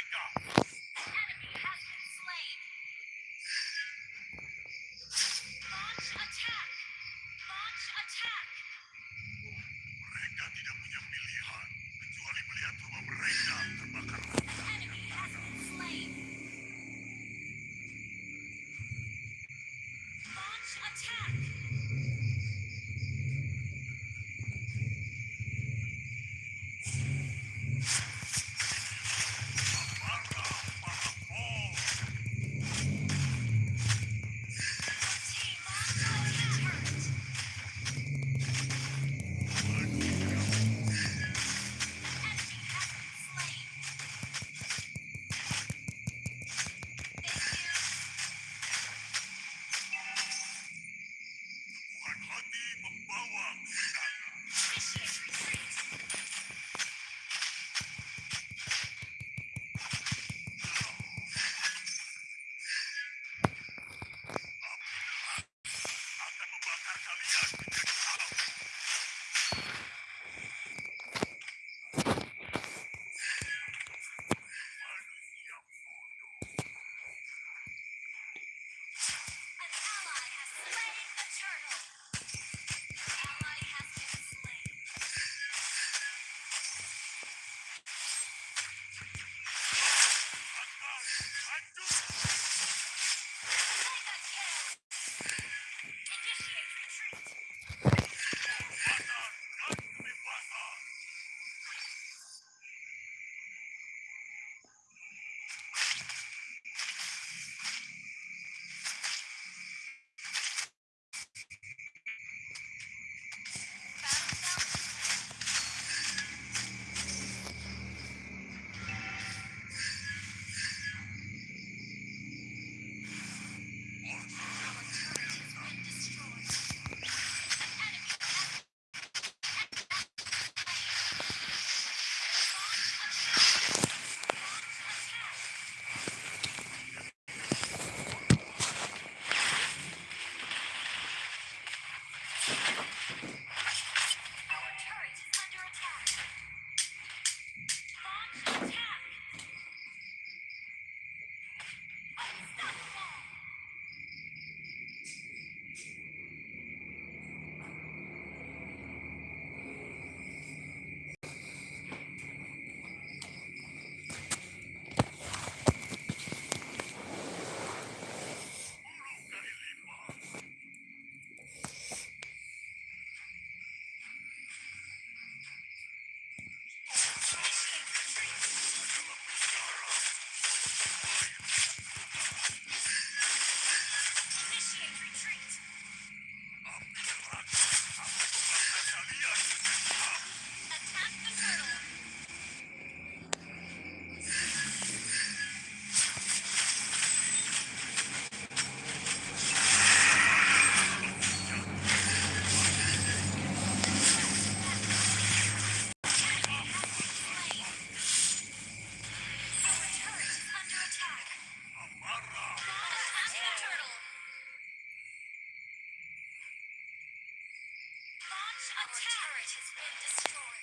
maka has been destroyed.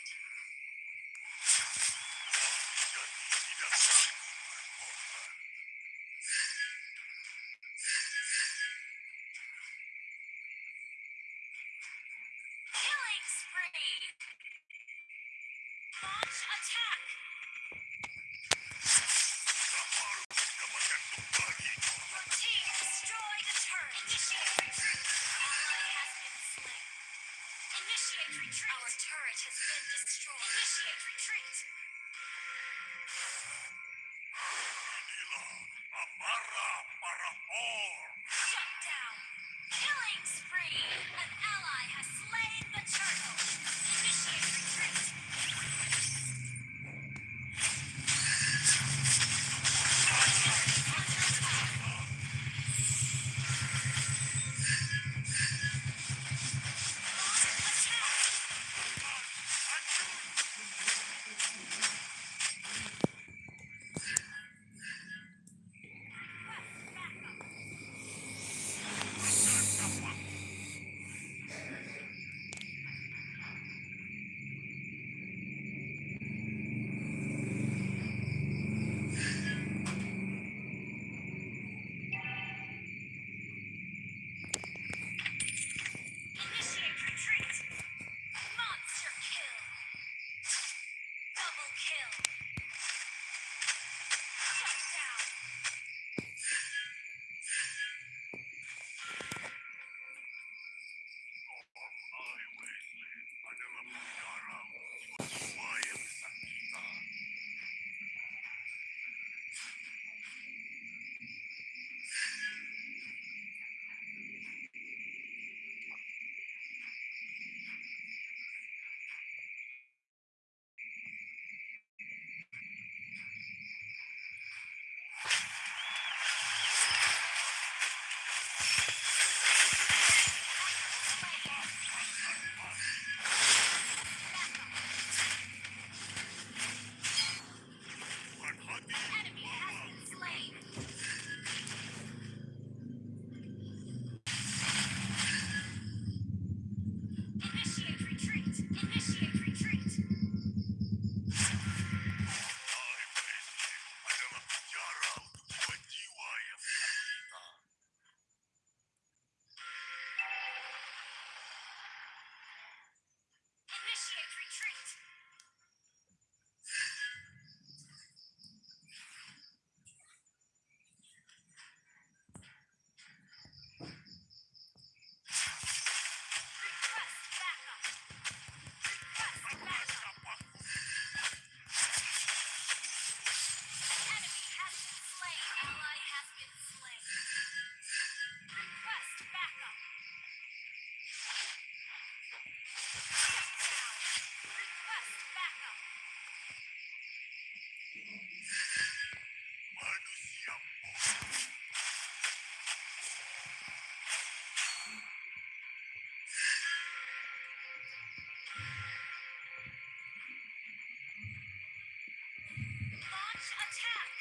Attack.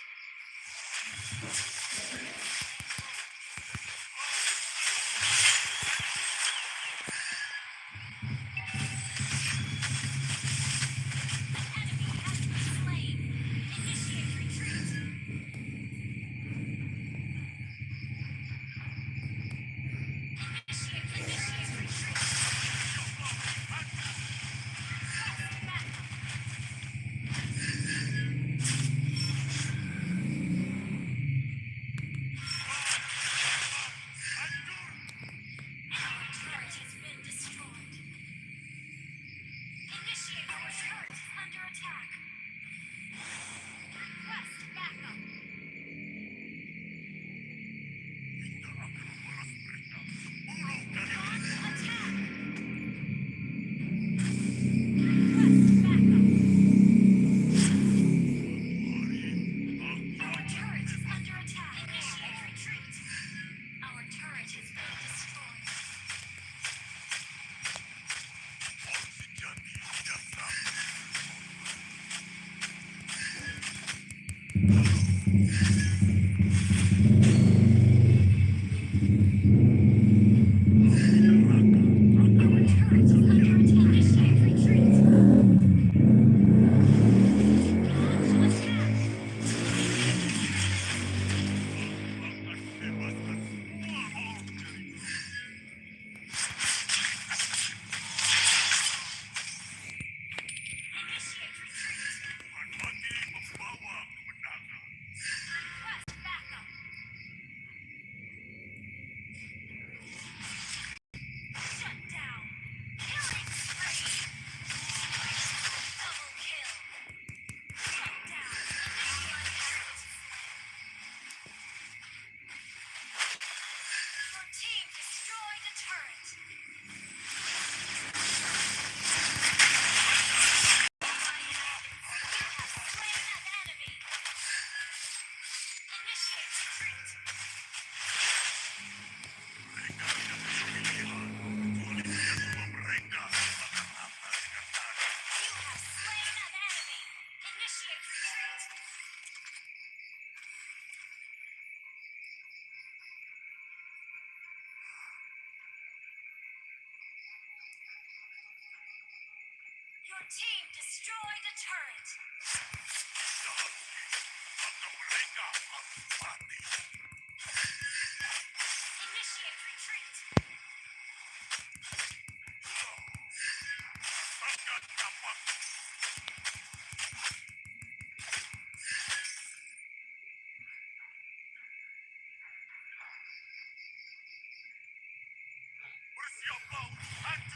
Your team destroyed a turret. Your boat?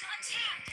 Attack!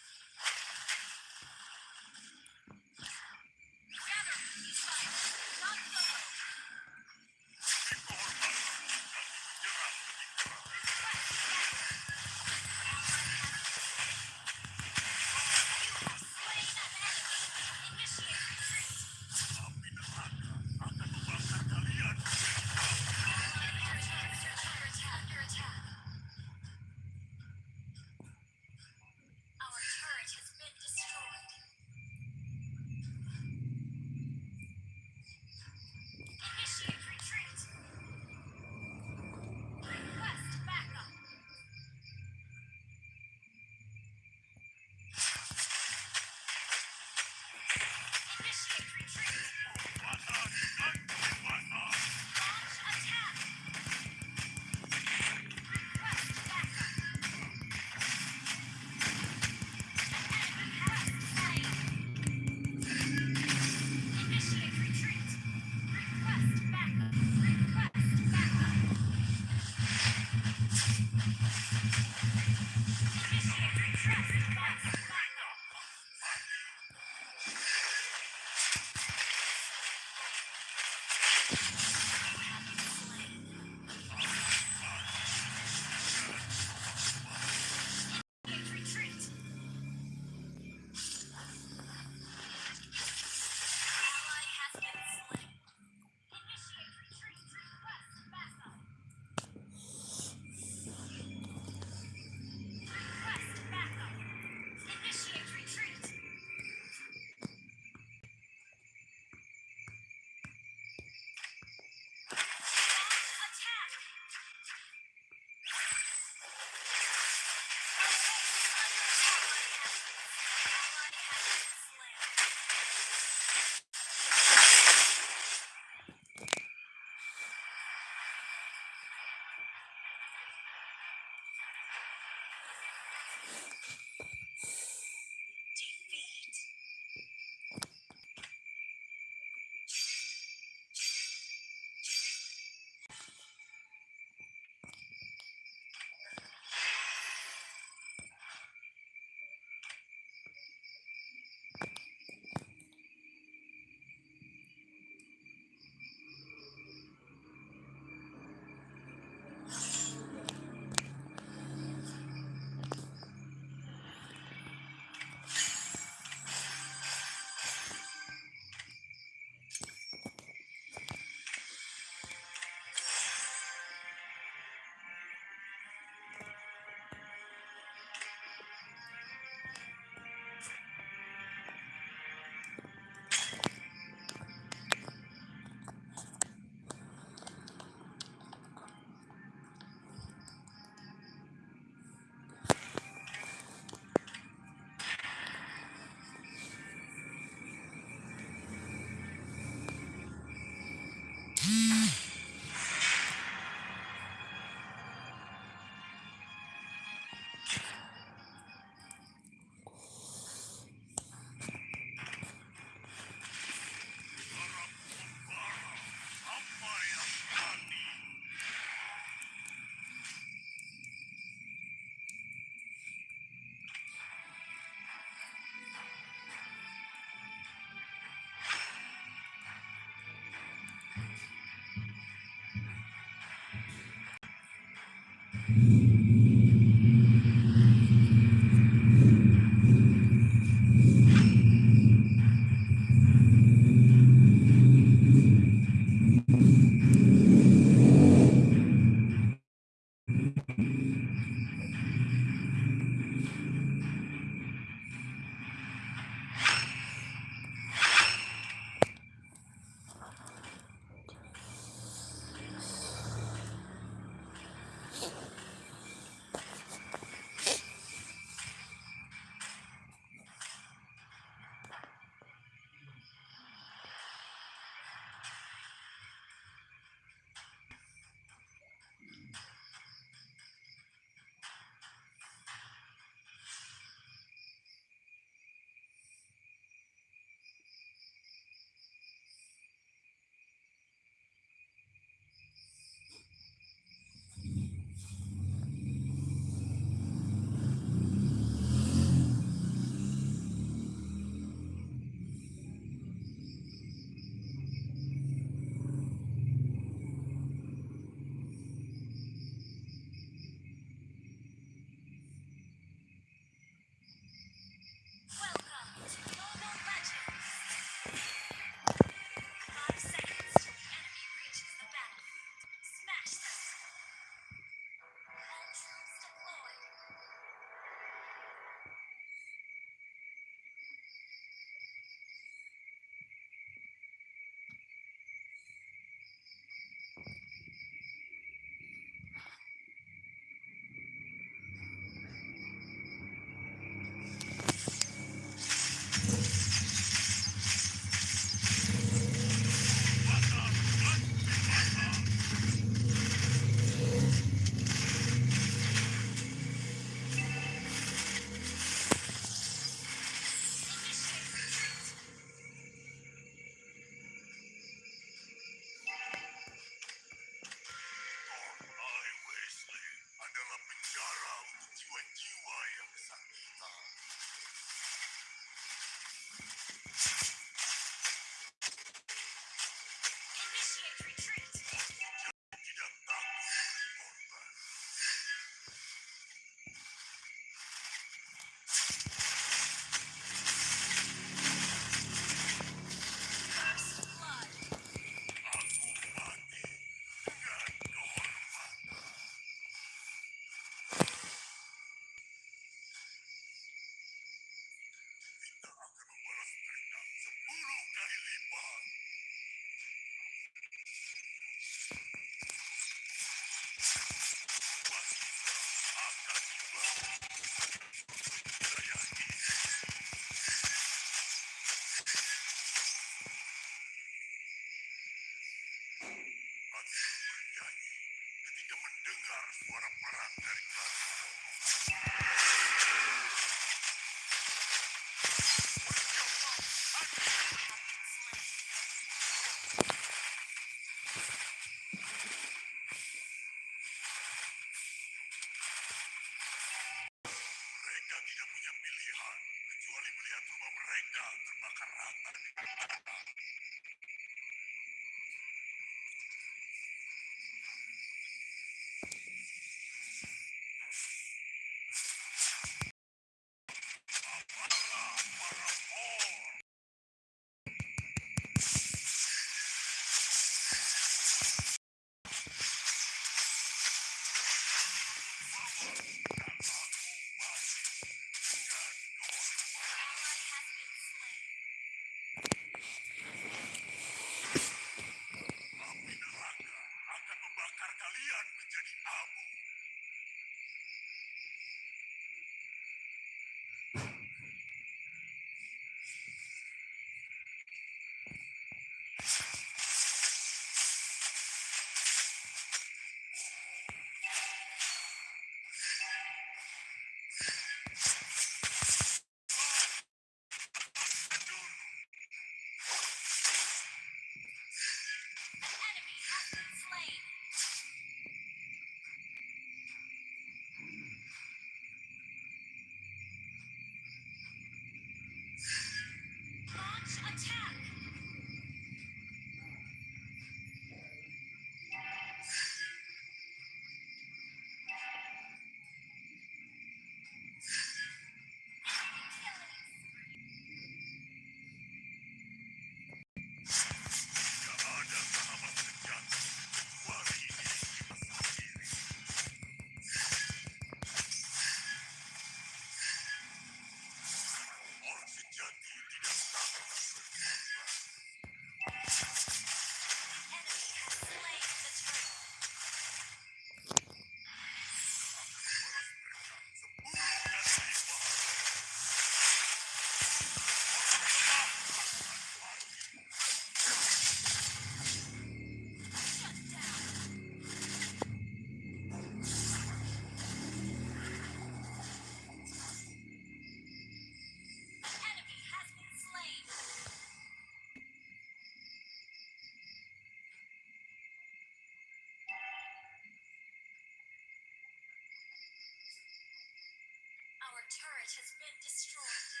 has been destroyed.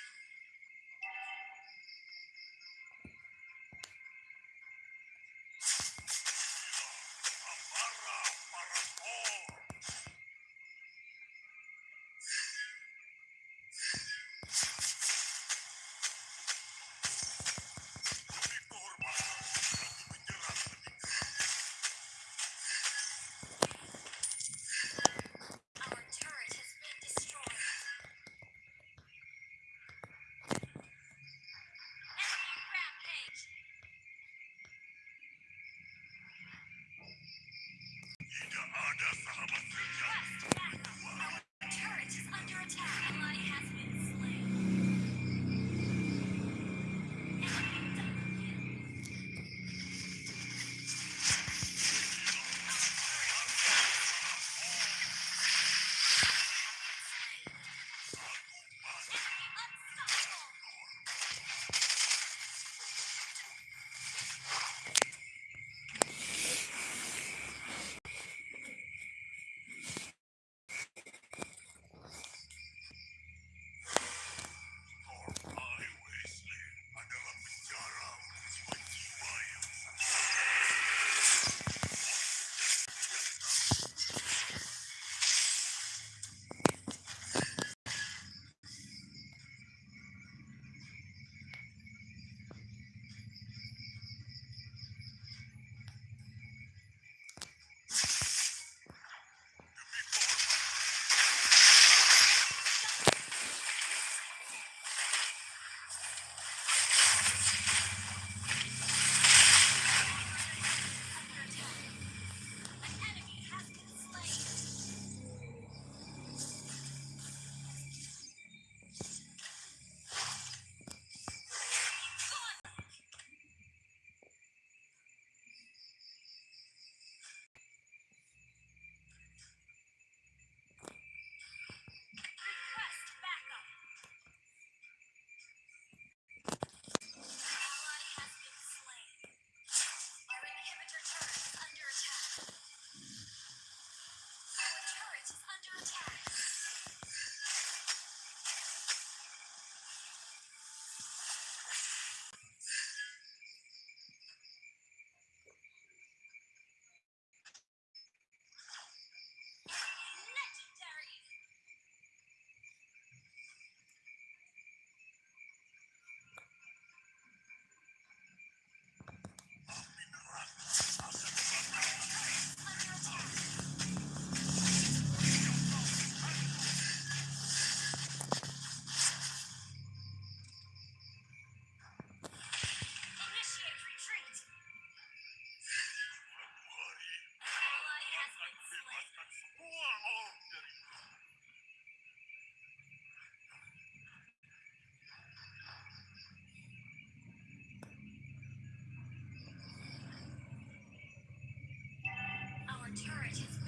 Turret has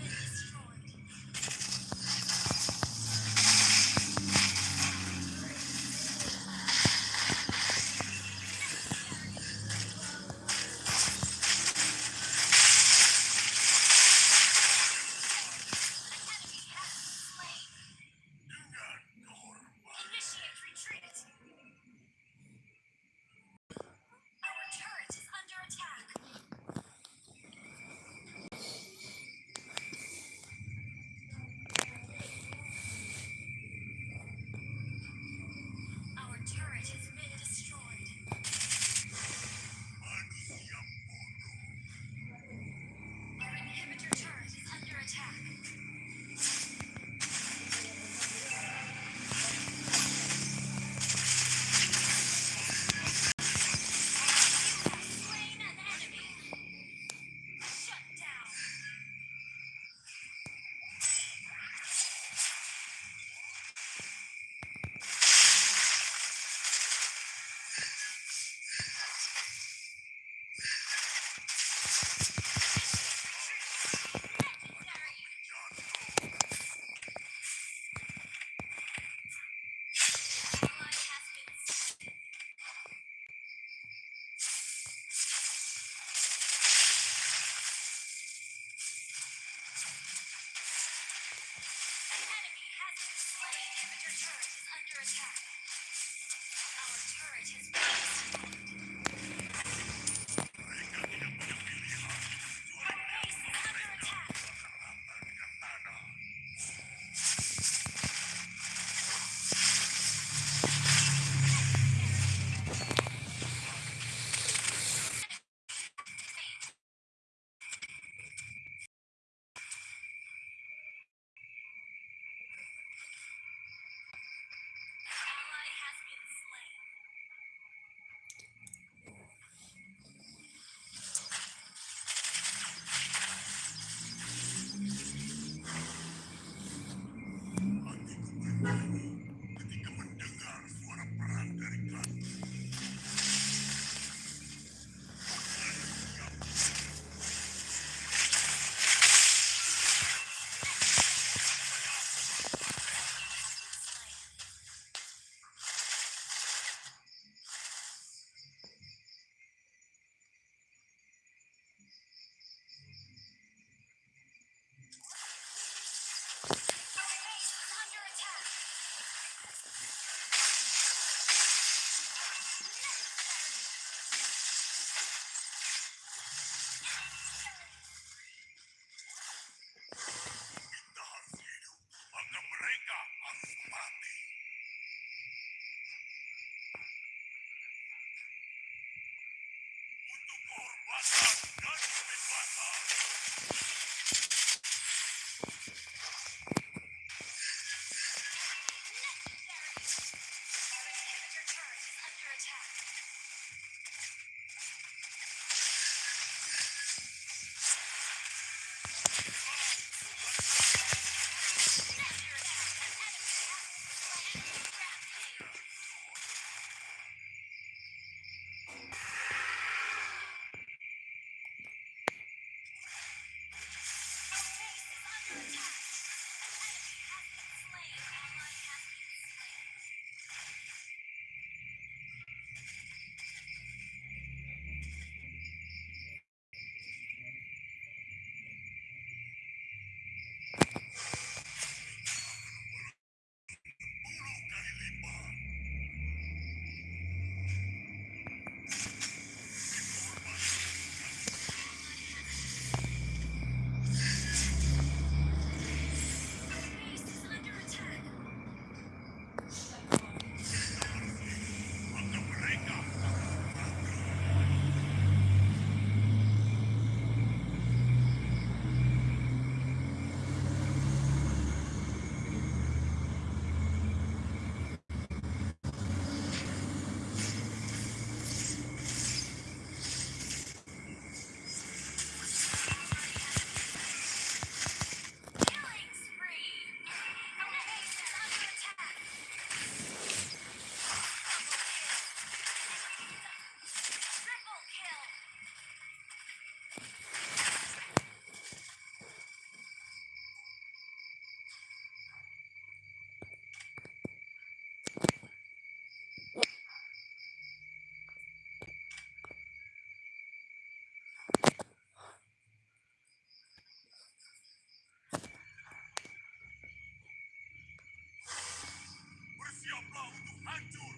attack. What's up? your blow to undo.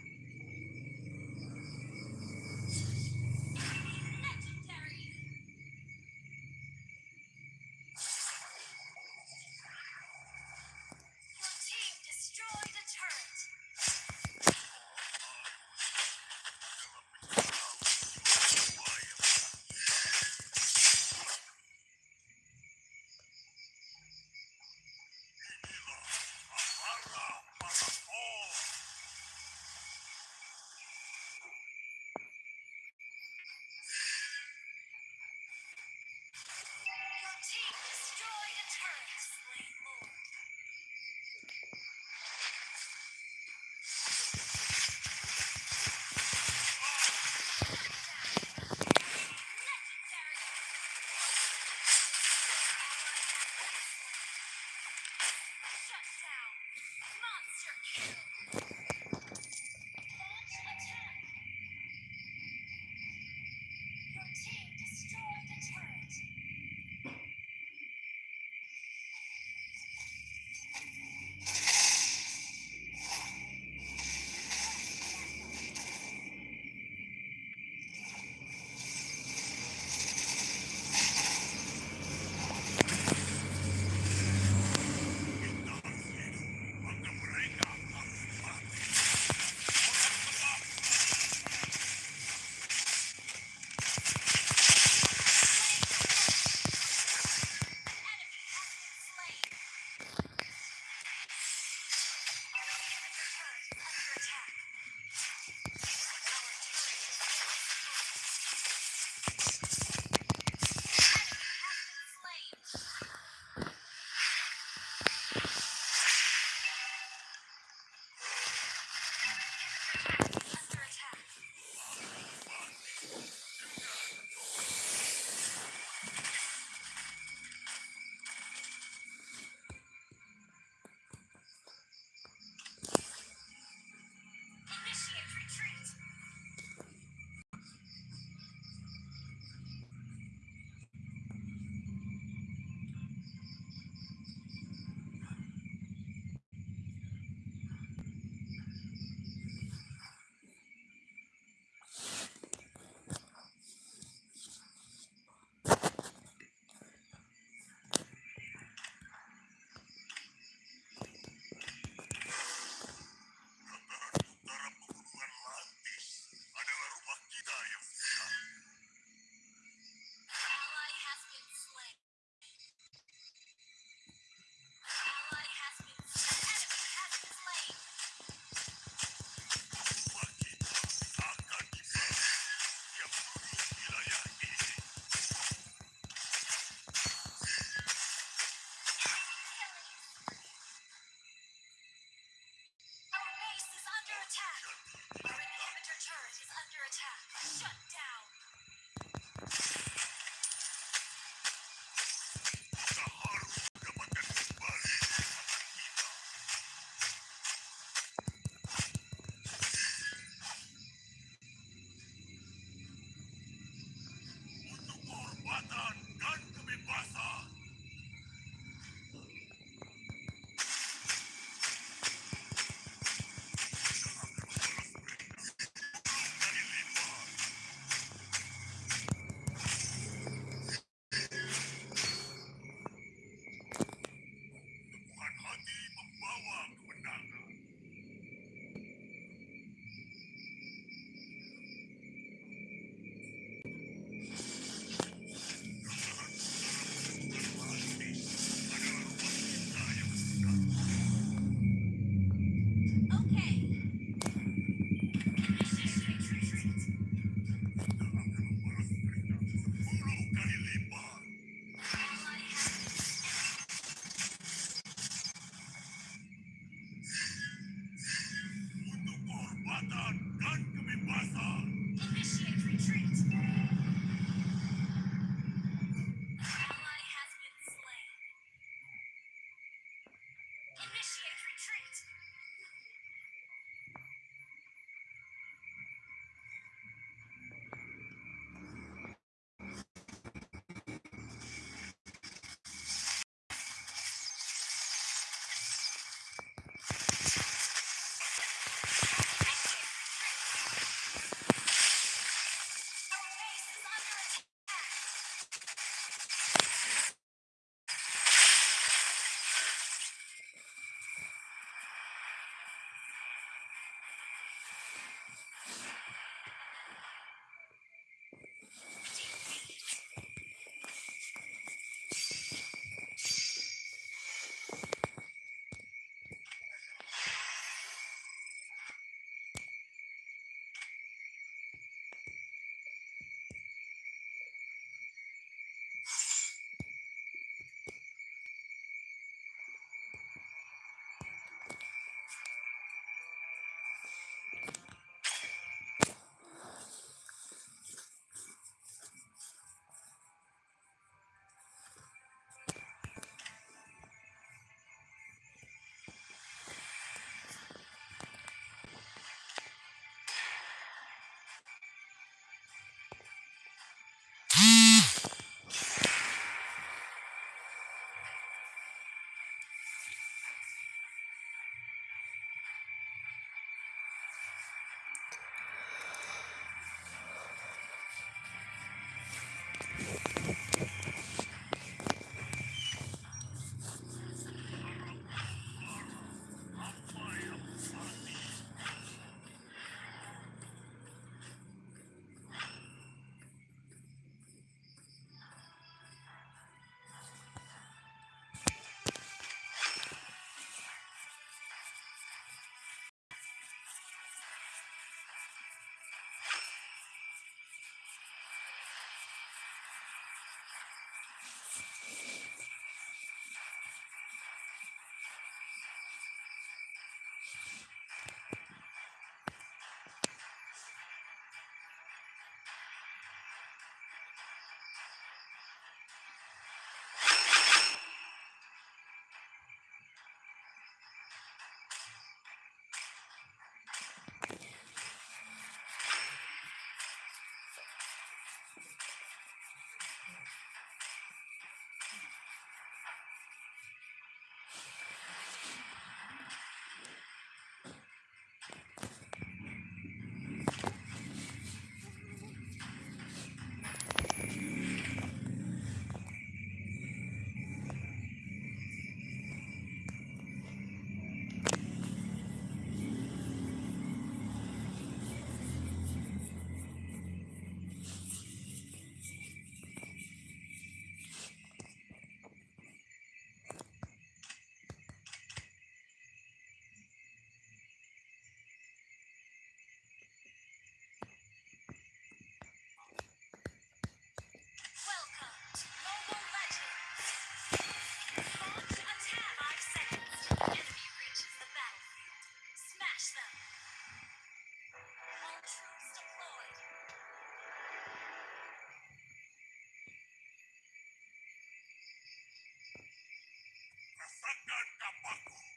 Rasakan kapaku.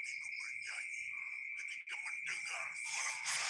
Hatiku bernyanyi ketika mendengar suara keras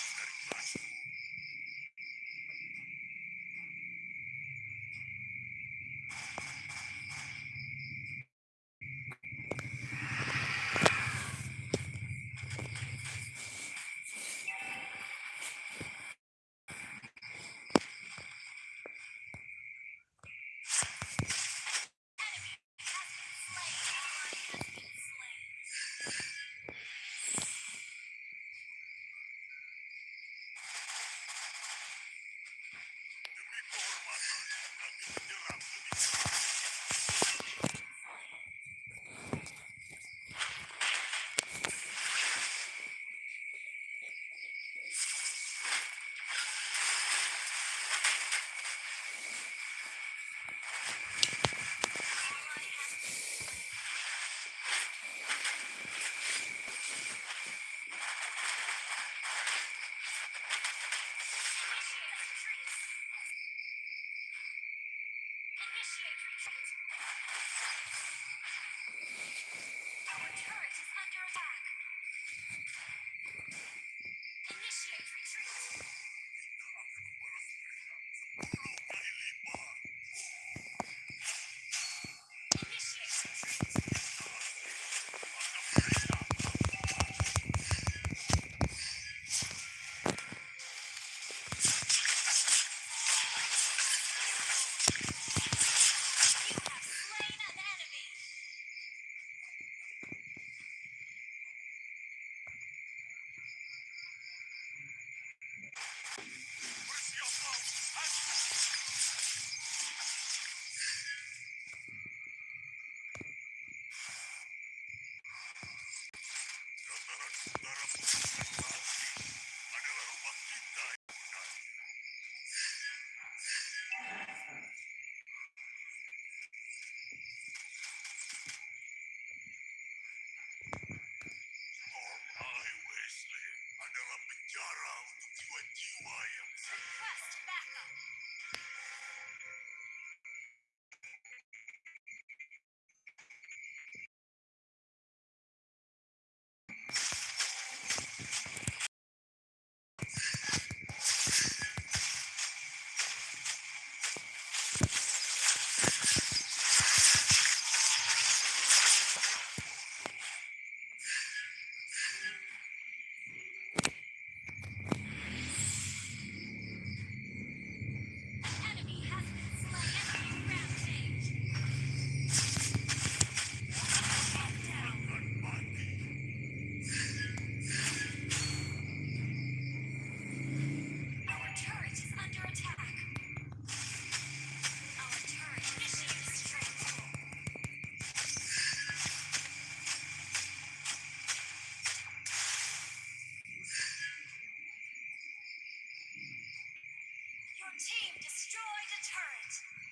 team destroyed a turret.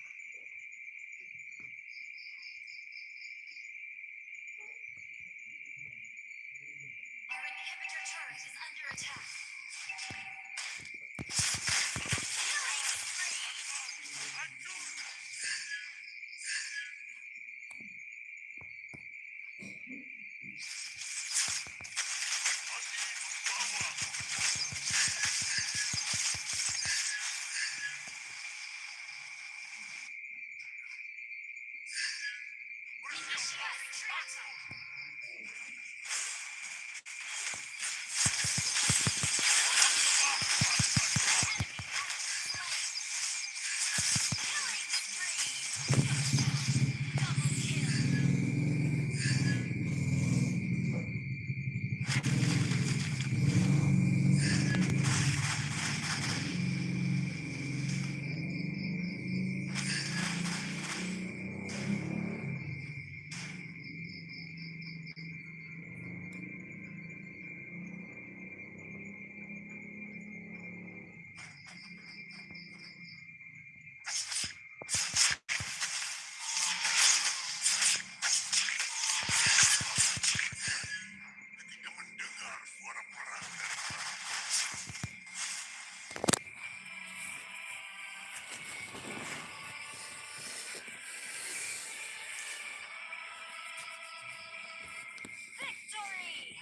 Glory!